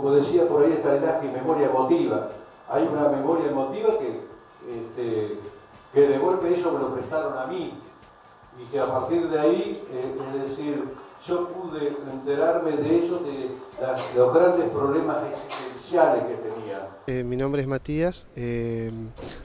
como decía por ahí está el memoria emotiva. Hay una memoria emotiva que, este, que de golpe ellos me lo prestaron a mí y que a partir de ahí, eh, es decir, yo pude enterarme de eso, de, los grandes problemas existenciales que tenía. Eh, mi nombre es Matías, eh,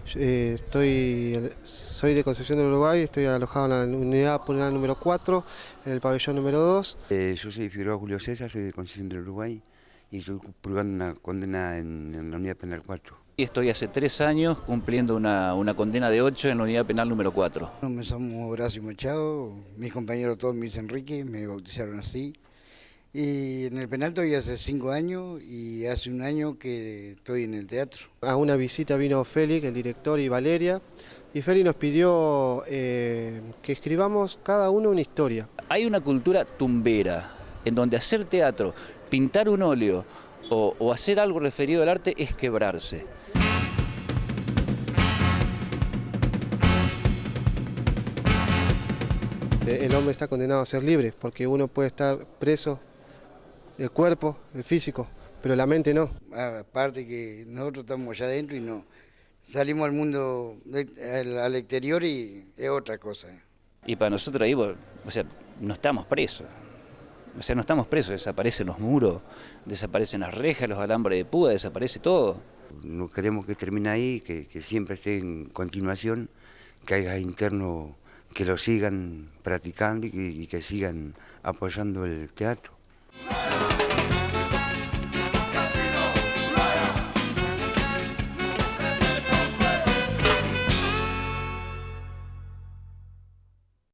estoy, soy de Concepción del Uruguay, estoy alojado en la unidad penal número 4, en el pabellón número 2. yo soy Figueroa Julio César, soy de Concepción del Uruguay y estoy purgando una condena en, la unidad penal 4. Y estoy hace tres años cumpliendo una, condena de 8 en la unidad penal número 4. Me llamo Horacio Machado, mis compañeros todos me dicen Enrique, me bautizaron así. Y en el penal estoy hace cinco años y hace un año que estoy en el teatro. A una visita vino Félix, el director, y Valeria, y Félix nos pidió eh, que escribamos cada uno una historia. Hay una cultura tumbera, en donde hacer teatro, pintar un óleo o, hacer algo referido al arte es quebrarse. El hombre está condenado a ser libre, porque uno puede estar preso, el cuerpo, el físico, pero la mente no. Aparte que nosotros estamos allá adentro y no salimos al mundo, al exterior y es otra cosa. Y para nosotros ahí, o sea, no estamos presos. O sea, no estamos presos, desaparecen los muros, desaparecen las rejas, los alambres de púa, desaparece todo. No queremos que termine ahí, que, siempre esté en continuación, que haya internos que lo sigan practicando y que sigan apoyando el teatro.